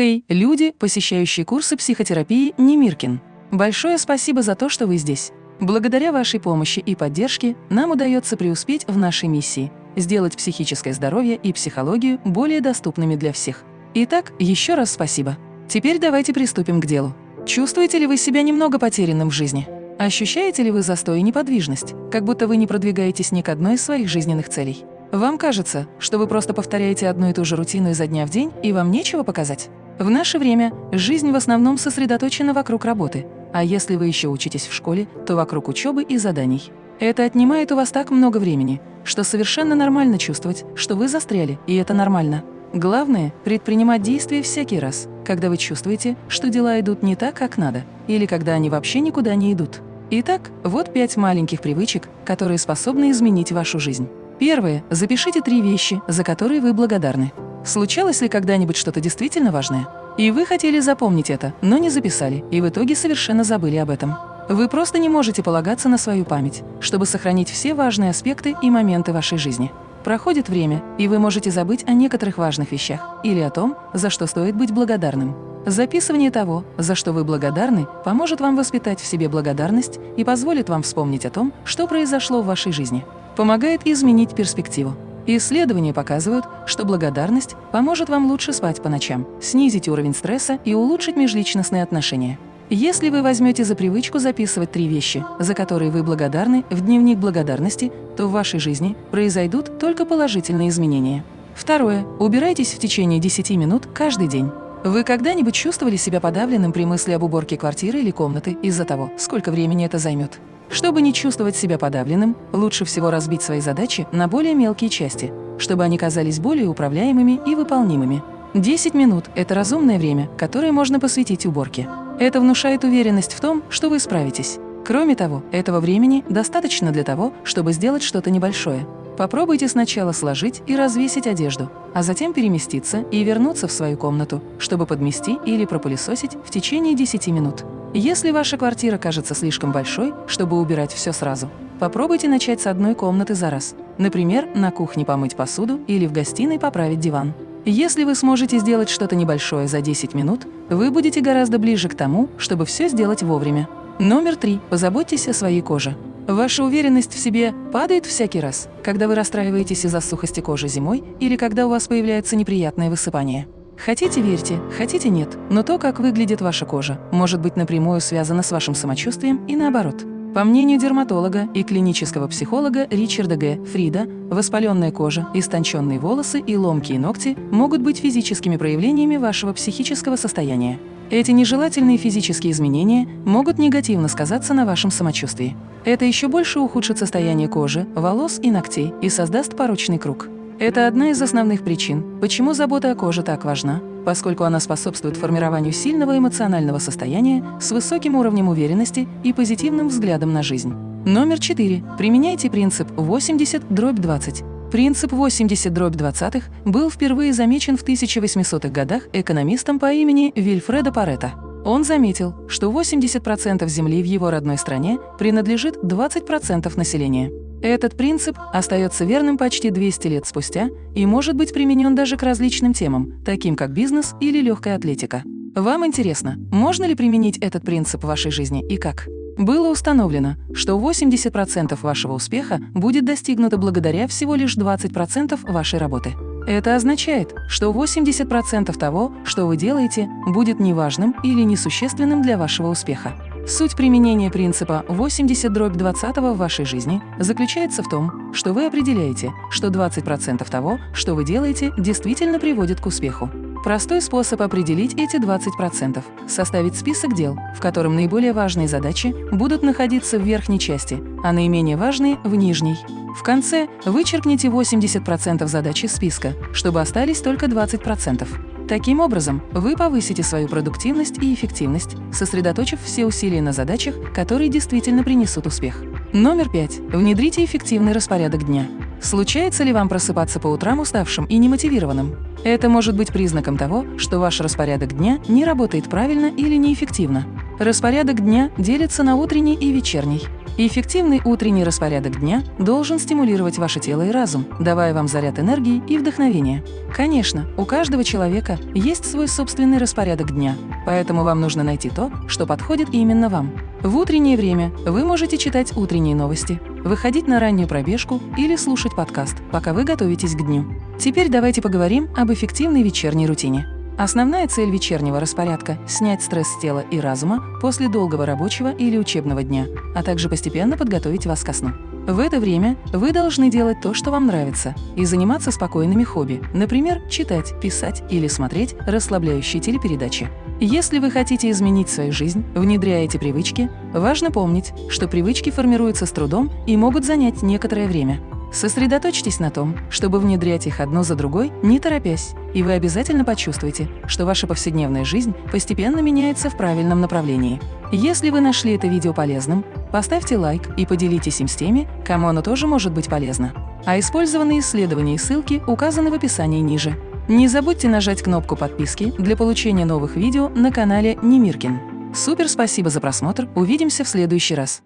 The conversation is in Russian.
Хей, люди, посещающие курсы психотерапии Немиркин. Большое спасибо за то, что вы здесь. Благодаря вашей помощи и поддержке нам удается преуспеть в нашей миссии – сделать психическое здоровье и психологию более доступными для всех. Итак, еще раз спасибо. Теперь давайте приступим к делу. Чувствуете ли вы себя немного потерянным в жизни? Ощущаете ли вы застой и неподвижность, как будто вы не продвигаетесь ни к одной из своих жизненных целей? Вам кажется, что вы просто повторяете одну и ту же рутину изо дня в день, и вам нечего показать? В наше время жизнь в основном сосредоточена вокруг работы, а если вы еще учитесь в школе, то вокруг учебы и заданий. Это отнимает у вас так много времени, что совершенно нормально чувствовать, что вы застряли, и это нормально. Главное – предпринимать действия всякий раз, когда вы чувствуете, что дела идут не так, как надо, или когда они вообще никуда не идут. Итак, вот пять маленьких привычек, которые способны изменить вашу жизнь. Первое. Запишите три вещи, за которые вы благодарны. Случалось ли когда-нибудь что-то действительно важное? И вы хотели запомнить это, но не записали, и в итоге совершенно забыли об этом. Вы просто не можете полагаться на свою память, чтобы сохранить все важные аспекты и моменты вашей жизни. Проходит время, и вы можете забыть о некоторых важных вещах или о том, за что стоит быть благодарным. Записывание того, за что вы благодарны, поможет вам воспитать в себе благодарность и позволит вам вспомнить о том, что произошло в вашей жизни. Помогает изменить перспективу. Исследования показывают, что благодарность поможет вам лучше спать по ночам, снизить уровень стресса и улучшить межличностные отношения. Если вы возьмете за привычку записывать три вещи, за которые вы благодарны, в дневник благодарности, то в вашей жизни произойдут только положительные изменения. Второе. Убирайтесь в течение 10 минут каждый день. Вы когда-нибудь чувствовали себя подавленным при мысли об уборке квартиры или комнаты из-за того, сколько времени это займет? Чтобы не чувствовать себя подавленным, лучше всего разбить свои задачи на более мелкие части, чтобы они казались более управляемыми и выполнимыми. 10 минут – это разумное время, которое можно посвятить уборке. Это внушает уверенность в том, что вы справитесь. Кроме того, этого времени достаточно для того, чтобы сделать что-то небольшое – Попробуйте сначала сложить и развесить одежду, а затем переместиться и вернуться в свою комнату, чтобы подмести или пропылесосить в течение 10 минут. Если ваша квартира кажется слишком большой, чтобы убирать все сразу, попробуйте начать с одной комнаты за раз. Например, на кухне помыть посуду или в гостиной поправить диван. Если вы сможете сделать что-то небольшое за 10 минут, вы будете гораздо ближе к тому, чтобы все сделать вовремя. Номер три. Позаботьтесь о своей коже. Ваша уверенность в себе падает всякий раз, когда вы расстраиваетесь из-за сухости кожи зимой или когда у вас появляется неприятное высыпание. Хотите – верьте, хотите – нет, но то, как выглядит ваша кожа, может быть напрямую связано с вашим самочувствием и наоборот. По мнению дерматолога и клинического психолога Ричарда Г. Фрида, воспаленная кожа, истонченные волосы и ломкие ногти могут быть физическими проявлениями вашего психического состояния. Эти нежелательные физические изменения могут негативно сказаться на вашем самочувствии. Это еще больше ухудшит состояние кожи, волос и ногтей и создаст порочный круг. Это одна из основных причин, почему забота о коже так важна, поскольку она способствует формированию сильного эмоционального состояния с высоким уровнем уверенности и позитивным взглядом на жизнь. Номер 4. Применяйте принцип 80-20. Принцип 80 дробь 20 был впервые замечен в 1800-х годах экономистом по имени Вильфредо Паретто. Он заметил, что 80% земли в его родной стране принадлежит 20% населения. Этот принцип остается верным почти 200 лет спустя и может быть применен даже к различным темам, таким как бизнес или легкая атлетика. Вам интересно, можно ли применить этот принцип в вашей жизни и как? Было установлено, что 80% вашего успеха будет достигнуто благодаря всего лишь 20% вашей работы. Это означает, что 80% того, что вы делаете, будет неважным или несущественным для вашего успеха. Суть применения принципа 80 дробь 20 в вашей жизни заключается в том, что вы определяете, что 20% того, что вы делаете, действительно приводит к успеху. Простой способ определить эти 20% – составить список дел, в котором наиболее важные задачи будут находиться в верхней части, а наименее важные – в нижней. В конце вычеркните 80% задач из списка, чтобы остались только 20%. Таким образом, вы повысите свою продуктивность и эффективность, сосредоточив все усилия на задачах, которые действительно принесут успех. Номер пять. Внедрите эффективный распорядок дня. Случается ли вам просыпаться по утрам уставшим и немотивированным? Это может быть признаком того, что ваш распорядок дня не работает правильно или неэффективно. Распорядок дня делится на утренний и вечерний. Эффективный утренний распорядок дня должен стимулировать ваше тело и разум, давая вам заряд энергии и вдохновения. Конечно, у каждого человека есть свой собственный распорядок дня, поэтому вам нужно найти то, что подходит именно вам. В утреннее время вы можете читать утренние новости, выходить на раннюю пробежку или слушать подкаст, пока вы готовитесь к дню. Теперь давайте поговорим об эффективной вечерней рутине. Основная цель вечернего распорядка – снять стресс с тела и разума после долгого рабочего или учебного дня, а также постепенно подготовить вас ко сну. В это время вы должны делать то, что вам нравится, и заниматься спокойными хобби, например, читать, писать или смотреть расслабляющие телепередачи. Если вы хотите изменить свою жизнь, внедряя эти привычки, важно помнить, что привычки формируются с трудом и могут занять некоторое время. Сосредоточьтесь на том, чтобы внедрять их одно за другой, не торопясь, и вы обязательно почувствуете, что ваша повседневная жизнь постепенно меняется в правильном направлении. Если вы нашли это видео полезным, поставьте лайк и поделитесь им с теми, кому оно тоже может быть полезно. А использованные исследования и ссылки указаны в описании ниже. Не забудьте нажать кнопку подписки для получения новых видео на канале Немиркин. Супер спасибо за просмотр, увидимся в следующий раз.